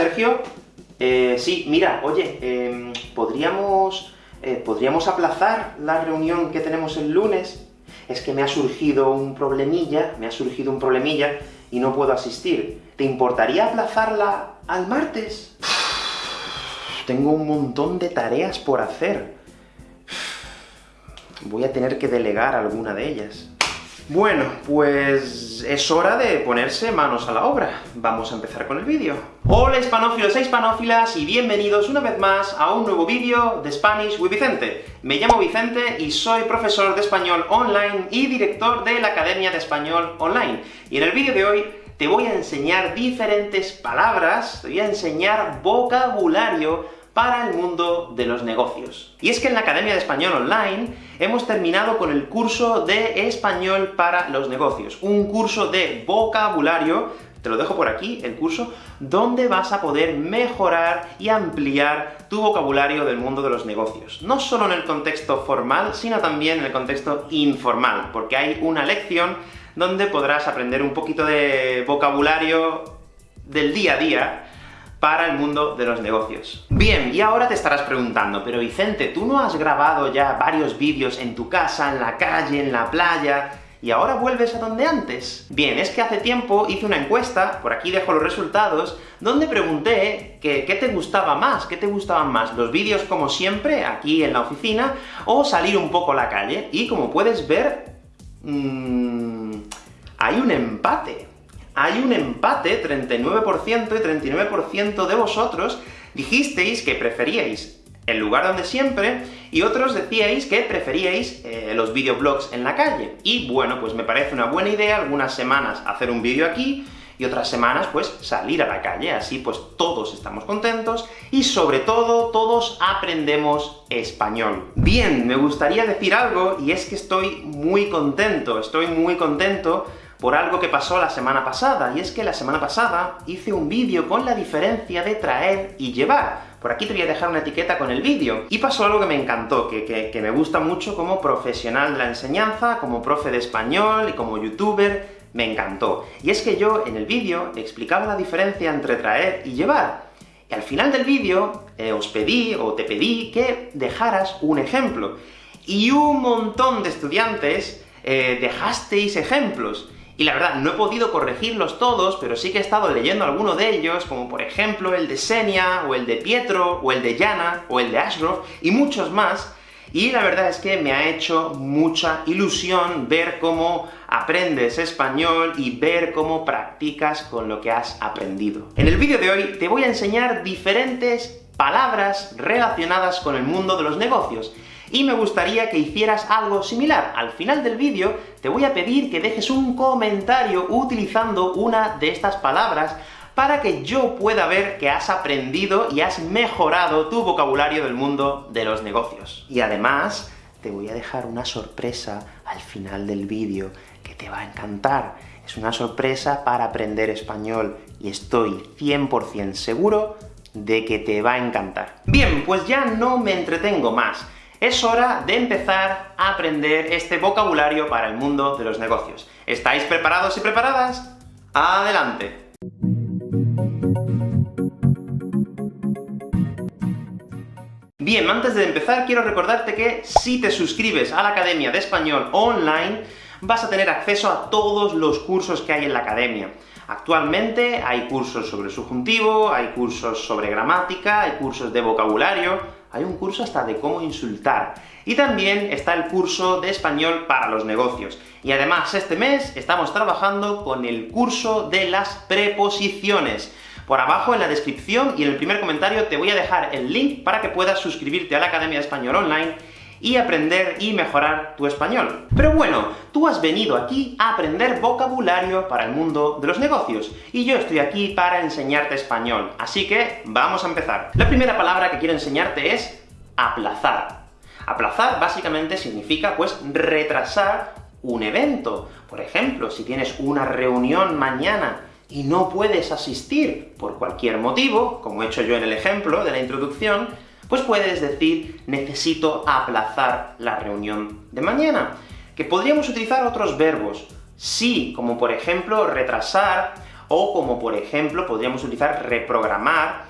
Sergio. Eh, sí, mira, oye, em, ¿podríamos, eh, ¿podríamos aplazar la reunión que tenemos el lunes? Es que me ha surgido un problemilla, me ha surgido un problemilla, y no puedo asistir. ¿Te importaría aplazarla al martes? Tengo un montón de tareas por hacer. Voy a tener que delegar alguna de ellas. Bueno, pues es hora de ponerse manos a la obra. Vamos a empezar con el vídeo. Hola hispanófilos e hispanófilas, y bienvenidos una vez más a un nuevo vídeo de Spanish with Vicente. Me llamo Vicente y soy profesor de español online y director de la Academia de Español Online. Y en el vídeo de hoy te voy a enseñar diferentes palabras, te voy a enseñar vocabulario para el mundo de los negocios. Y es que en la Academia de Español Online hemos terminado con el curso de Español para los negocios, un curso de vocabulario, te lo dejo por aquí, el curso, donde vas a poder mejorar y ampliar tu vocabulario del mundo de los negocios. No solo en el contexto formal, sino también en el contexto informal, porque hay una lección donde podrás aprender un poquito de vocabulario del día a día, para el mundo de los negocios. Bien, y ahora te estarás preguntando, pero Vicente, ¿tú no has grabado ya varios vídeos en tu casa, en la calle, en la playa, y ahora vuelves a donde antes? Bien, es que hace tiempo hice una encuesta, por aquí dejo los resultados, donde pregunté que, qué te gustaba más, qué te gustaban más, los vídeos como siempre, aquí en la oficina, o salir un poco a la calle, y como puedes ver, mmm, hay un empate hay un empate, 39% y 39% de vosotros dijisteis que preferíais el lugar donde siempre, y otros decíais que preferíais eh, los videoblogs en la calle. Y bueno, pues me parece una buena idea algunas semanas hacer un vídeo aquí, y otras semanas, pues, salir a la calle, así pues todos estamos contentos, y sobre todo, todos aprendemos español. Bien, me gustaría decir algo, y es que estoy muy contento, estoy muy contento por algo que pasó la semana pasada, y es que la semana pasada hice un vídeo con la diferencia de traer y llevar. Por aquí te voy a dejar una etiqueta con el vídeo. Y pasó algo que me encantó, que, que, me gusta mucho como profesional de la enseñanza, como profe de español y como youtuber, me encantó. Y es que yo, en el vídeo, explicaba la diferencia entre traer y llevar. Y al final del vídeo, eh, os pedí, o te pedí, que dejaras un ejemplo. Y un montón de estudiantes eh, dejasteis ejemplos. Y la verdad, no he podido corregirlos todos, pero sí que he estado leyendo alguno de ellos, como por ejemplo el de Senia, o el de Pietro, o el de Yana, o el de Ashgrove, y muchos más, y la verdad es que me ha hecho mucha ilusión ver cómo aprendes español y ver cómo practicas con lo que has aprendido. En el vídeo de hoy te voy a enseñar diferentes palabras relacionadas con el mundo de los negocios, y me gustaría que hicieras algo similar. Al final del vídeo te voy a pedir que dejes un comentario utilizando una de estas palabras, para que yo pueda ver que has aprendido y has mejorado tu vocabulario del mundo de los negocios. Y además, te voy a dejar una sorpresa al final del vídeo, que te va a encantar. Es una sorpresa para aprender español, y estoy 100% seguro de que te va a encantar. Bien, pues ya no me entretengo más es hora de empezar a aprender este vocabulario para el mundo de los negocios. ¿Estáis preparados y preparadas? ¡Adelante! Bien, antes de empezar, quiero recordarte que si te suscribes a la Academia de Español Online, vas a tener acceso a todos los cursos que hay en la Academia. Actualmente hay cursos sobre subjuntivo, hay cursos sobre gramática, hay cursos de vocabulario, hay un curso hasta de cómo insultar. Y también está el curso de español para los negocios. Y además, este mes estamos trabajando con el curso de las preposiciones. Por abajo en la descripción y en el primer comentario te voy a dejar el link para que puedas suscribirte a la Academia de Español Online y aprender y mejorar tu español. Pero bueno, tú has venido aquí a aprender vocabulario para el mundo de los negocios, y yo estoy aquí para enseñarte español, así que vamos a empezar. La primera palabra que quiero enseñarte es aplazar. Aplazar básicamente significa, pues, retrasar un evento. Por ejemplo, si tienes una reunión mañana y no puedes asistir por cualquier motivo, como he hecho yo en el ejemplo de la introducción, pues puedes decir, necesito aplazar la reunión de mañana. Que podríamos utilizar otros verbos, sí, como por ejemplo retrasar, o como por ejemplo podríamos utilizar reprogramar,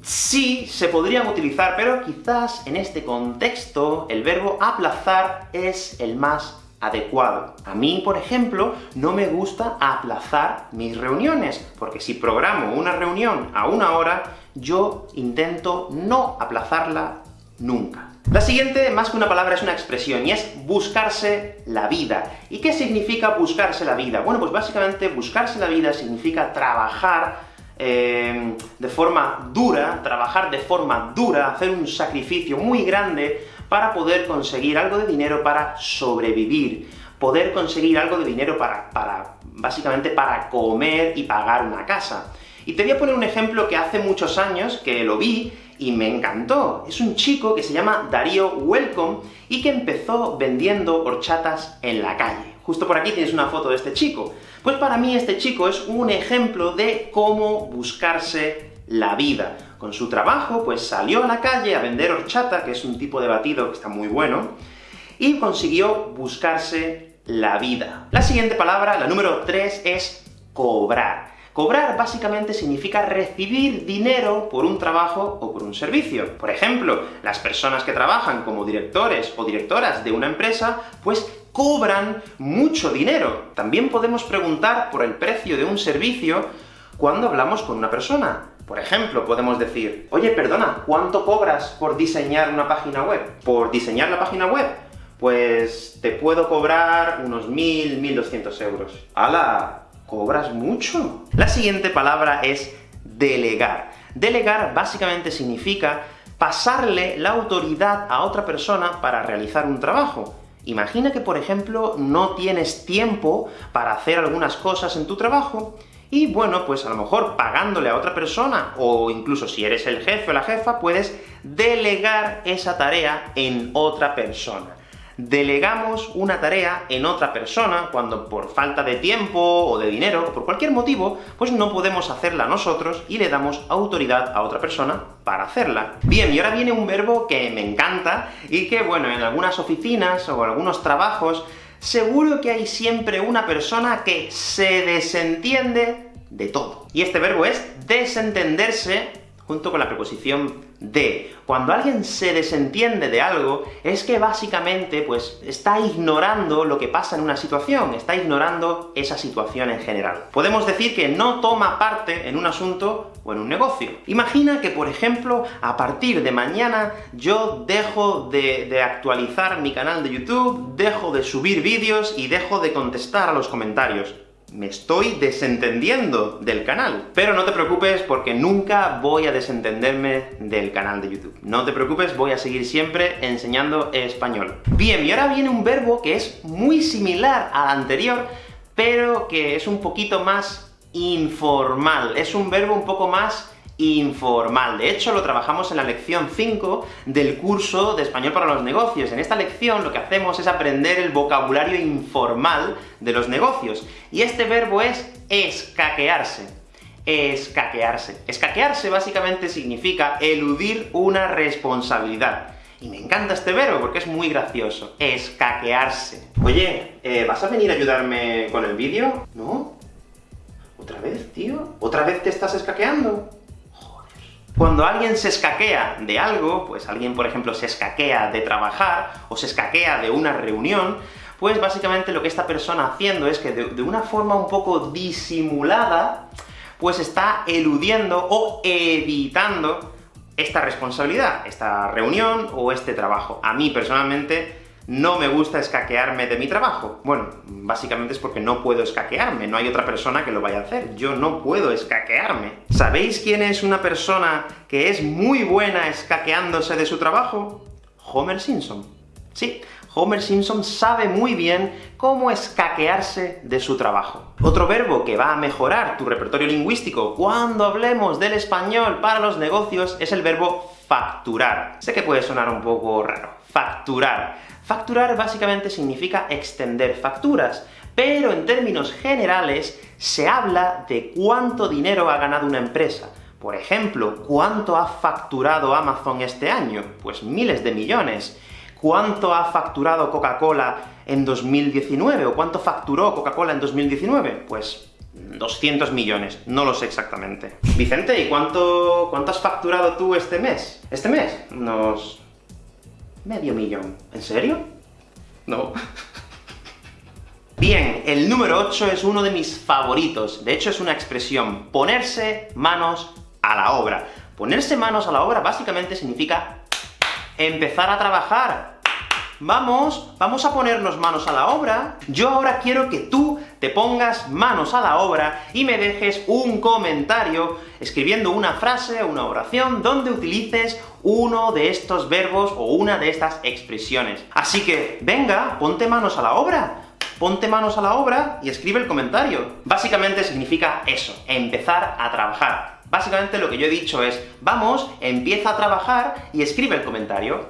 sí se podrían utilizar, pero quizás en este contexto el verbo aplazar es el más adecuado. A mí, por ejemplo, no me gusta aplazar mis reuniones, porque si programo una reunión a una hora, yo intento no aplazarla nunca. La siguiente, más que una palabra, es una expresión, y es buscarse la vida. ¿Y qué significa buscarse la vida? Bueno, pues básicamente buscarse la vida significa trabajar eh, de forma dura, trabajar de forma dura, hacer un sacrificio muy grande para poder conseguir algo de dinero para sobrevivir, poder conseguir algo de dinero para, para básicamente para comer y pagar una casa. Y te voy a poner un ejemplo que hace muchos años que lo vi, y me encantó. Es un chico que se llama Darío Welcome, y que empezó vendiendo horchatas en la calle. Justo por aquí tienes una foto de este chico. Pues para mí este chico es un ejemplo de cómo buscarse la vida. Con su trabajo, pues salió a la calle a vender horchata, que es un tipo de batido que está muy bueno, y consiguió buscarse la vida. La siguiente palabra, la número 3, es cobrar. Cobrar básicamente significa recibir dinero por un trabajo o por un servicio. Por ejemplo, las personas que trabajan como directores o directoras de una empresa, pues cobran mucho dinero. También podemos preguntar por el precio de un servicio cuando hablamos con una persona. Por ejemplo, podemos decir, oye, perdona, ¿cuánto cobras por diseñar una página web? ¿Por diseñar la página web? Pues te puedo cobrar unos 1.000, 1.200 euros. ¡Hala! ¿Cobras mucho? La siguiente palabra es delegar. Delegar básicamente significa pasarle la autoridad a otra persona para realizar un trabajo. Imagina que, por ejemplo, no tienes tiempo para hacer algunas cosas en tu trabajo, y bueno, pues a lo mejor pagándole a otra persona, o incluso si eres el jefe o la jefa, puedes delegar esa tarea en otra persona delegamos una tarea en otra persona, cuando por falta de tiempo, o de dinero, o por cualquier motivo, pues no podemos hacerla nosotros, y le damos autoridad a otra persona para hacerla. Bien, y ahora viene un verbo que me encanta, y que, bueno, en algunas oficinas, o algunos trabajos, seguro que hay siempre una persona que se desentiende de todo. Y este verbo es desentenderse junto con la preposición de. Cuando alguien se desentiende de algo, es que básicamente, pues, está ignorando lo que pasa en una situación, está ignorando esa situación en general. Podemos decir que no toma parte en un asunto o en un negocio. Imagina que, por ejemplo, a partir de mañana yo dejo de, de actualizar mi canal de YouTube, dejo de subir vídeos y dejo de contestar a los comentarios me estoy desentendiendo del canal. Pero no te preocupes, porque nunca voy a desentenderme del canal de YouTube. No te preocupes, voy a seguir siempre enseñando español. Bien, y ahora viene un verbo que es muy similar al anterior, pero que es un poquito más informal. Es un verbo un poco más informal. De hecho, lo trabajamos en la lección 5 del curso de Español para los Negocios. En esta lección lo que hacemos es aprender el vocabulario informal de los negocios. Y este verbo es escaquearse. Escaquearse. Escaquearse básicamente significa eludir una responsabilidad. Y me encanta este verbo, porque es muy gracioso. Escaquearse. Oye, eh, ¿vas a venir a ayudarme con el vídeo? ¿No? ¿Otra vez, tío? ¿Otra vez te estás escaqueando? Cuando alguien se escaquea de algo, pues alguien, por ejemplo, se escaquea de trabajar, o se escaquea de una reunión, pues básicamente lo que esta persona haciendo es que de, de una forma un poco disimulada, pues está eludiendo o evitando esta responsabilidad, esta reunión o este trabajo. A mí, personalmente, no me gusta escaquearme de mi trabajo. Bueno, básicamente es porque no puedo escaquearme, no hay otra persona que lo vaya a hacer. Yo no puedo escaquearme. ¿Sabéis quién es una persona que es muy buena escaqueándose de su trabajo? Homer Simpson. Sí, Homer Simpson sabe muy bien cómo escaquearse de su trabajo. Otro verbo que va a mejorar tu repertorio lingüístico cuando hablemos del español para los negocios es el verbo facturar. Sé que puede sonar un poco raro. Facturar. Facturar básicamente significa extender facturas, pero en términos generales se habla de cuánto dinero ha ganado una empresa. Por ejemplo, ¿cuánto ha facturado Amazon este año? Pues miles de millones. ¿Cuánto ha facturado Coca-Cola en 2019? ¿O cuánto facturó Coca-Cola en 2019? Pues 200 millones, no lo sé exactamente. Vicente, ¿y cuánto, cuánto has facturado tú este mes? ¿Este mes? Unos... medio millón. ¿En serio? No. Bien, el número 8 es uno de mis favoritos. De hecho, es una expresión, ponerse manos a la obra. Ponerse manos a la obra básicamente significa empezar a trabajar. Vamos, vamos a ponernos manos a la obra. Yo ahora quiero que tú te pongas manos a la obra y me dejes un comentario escribiendo una frase o una oración donde utilices uno de estos verbos o una de estas expresiones. Así que, venga, ponte manos a la obra ponte manos a la obra y escribe el comentario. Básicamente significa eso, empezar a trabajar. Básicamente lo que yo he dicho es, vamos, empieza a trabajar y escribe el comentario.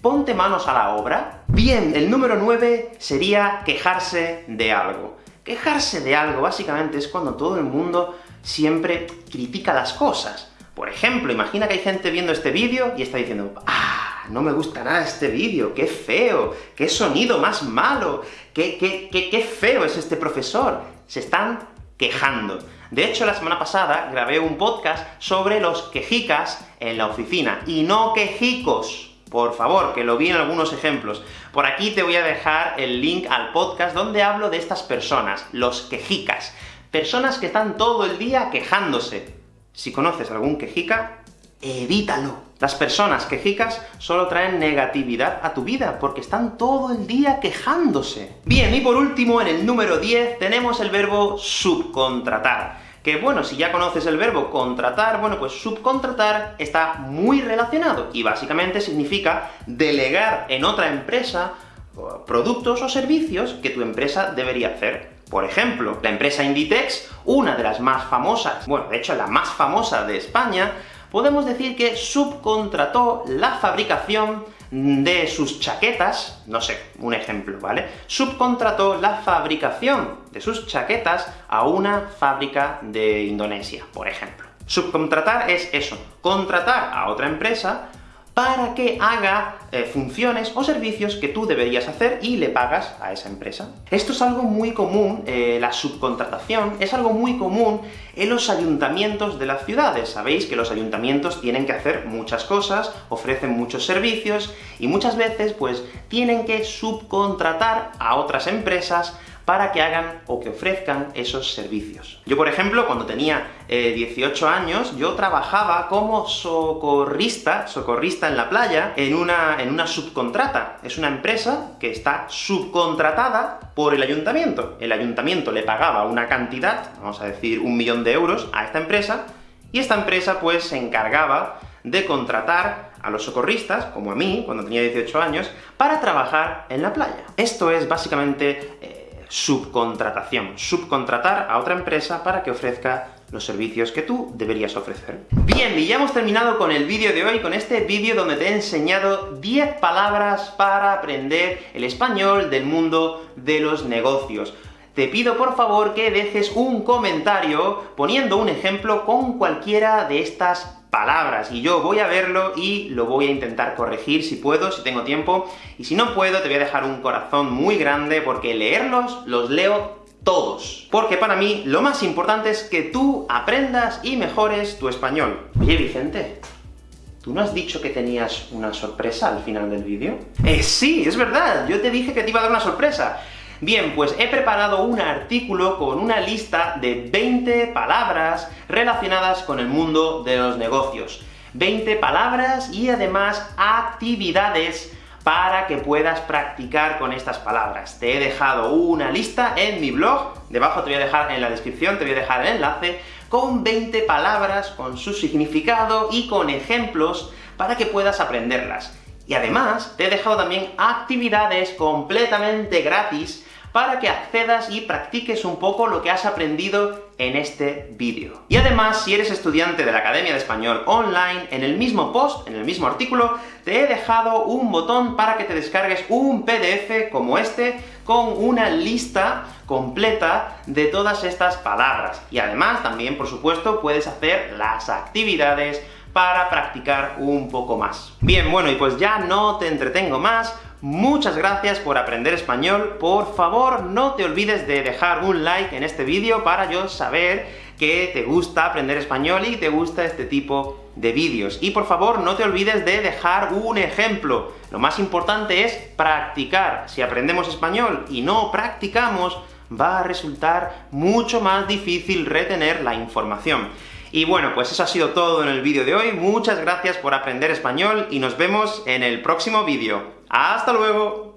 Ponte manos a la obra. Bien, el número 9 sería quejarse de algo. Quejarse de algo, básicamente, es cuando todo el mundo siempre critica las cosas. Por ejemplo, imagina que hay gente viendo este vídeo y está diciendo ¡Ah! no me gusta nada este vídeo, qué feo, qué sonido más malo, qué, qué, feo es este profesor. Se están quejando. De hecho, la semana pasada grabé un podcast sobre los quejicas en la oficina, y no quejicos. Por favor, que lo vi en algunos ejemplos. Por aquí te voy a dejar el link al podcast donde hablo de estas personas, los quejicas. Personas que están todo el día quejándose. Si conoces algún quejica, evítalo. Las personas quejicas solo traen negatividad a tu vida, porque están todo el día quejándose. Bien, y por último, en el número 10, tenemos el verbo subcontratar. Que bueno, si ya conoces el verbo contratar, bueno, pues subcontratar está muy relacionado, y básicamente significa delegar en otra empresa productos o servicios que tu empresa debería hacer. Por ejemplo, la empresa Inditex, una de las más famosas, bueno, de hecho la más famosa de España, podemos decir que subcontrató la fabricación de sus chaquetas, no sé, un ejemplo, ¿vale? Subcontrató la fabricación de sus chaquetas a una fábrica de Indonesia, por ejemplo. Subcontratar es eso, contratar a otra empresa para que haga eh, funciones o servicios que tú deberías hacer y le pagas a esa empresa. Esto es algo muy común, eh, la subcontratación es algo muy común en los ayuntamientos de las ciudades. Sabéis que los ayuntamientos tienen que hacer muchas cosas, ofrecen muchos servicios, y muchas veces, pues, tienen que subcontratar a otras empresas para que hagan o que ofrezcan esos servicios. Yo, por ejemplo, cuando tenía 18 eh, años, yo trabajaba como socorrista, socorrista en la playa, en una, en una subcontrata. Es una empresa que está subcontratada por el ayuntamiento. El ayuntamiento le pagaba una cantidad, vamos a decir un millón de euros, a esta empresa, y esta empresa, pues, se encargaba de contratar a los socorristas, como a mí, cuando tenía 18 años, para trabajar en la playa. Esto es básicamente eh, subcontratación. Subcontratar a otra empresa para que ofrezca los servicios que tú deberías ofrecer. Bien, y ya hemos terminado con el vídeo de hoy, con este vídeo donde te he enseñado 10 palabras para aprender el español del mundo de los negocios. Te pido por favor que dejes un comentario poniendo un ejemplo con cualquiera de estas palabras, y yo voy a verlo y lo voy a intentar corregir si puedo, si tengo tiempo, y si no puedo te voy a dejar un corazón muy grande, porque leerlos los leo todos. Porque para mí lo más importante es que tú aprendas y mejores tu español. Oye, Vicente, ¿tú no has dicho que tenías una sorpresa al final del vídeo? Eh, sí, es verdad, yo te dije que te iba a dar una sorpresa. Bien, pues he preparado un artículo con una lista de 20 palabras relacionadas con el mundo de los negocios. 20 palabras y además actividades para que puedas practicar con estas palabras. Te he dejado una lista en mi blog, debajo te voy a dejar en la descripción, te voy a dejar el enlace, con 20 palabras, con su significado y con ejemplos para que puedas aprenderlas. Y además, te he dejado también actividades completamente gratis para que accedas y practiques un poco lo que has aprendido en este vídeo. Y además, si eres estudiante de la Academia de Español Online, en el mismo post, en el mismo artículo, te he dejado un botón para que te descargues un PDF como este, con una lista completa de todas estas palabras. Y además, también, por supuesto, puedes hacer las actividades para practicar un poco más. Bien, bueno, y pues ya no te entretengo más, muchas gracias por aprender español, por favor no te olvides de dejar un like en este vídeo para yo saber que te gusta aprender español y te gusta este tipo de vídeos. Y por favor, no te olvides de dejar un ejemplo. Lo más importante es practicar. Si aprendemos español y no practicamos, va a resultar mucho más difícil retener la información. Y bueno, pues eso ha sido todo en el vídeo de hoy. Muchas gracias por aprender español, y nos vemos en el próximo vídeo. ¡Hasta luego!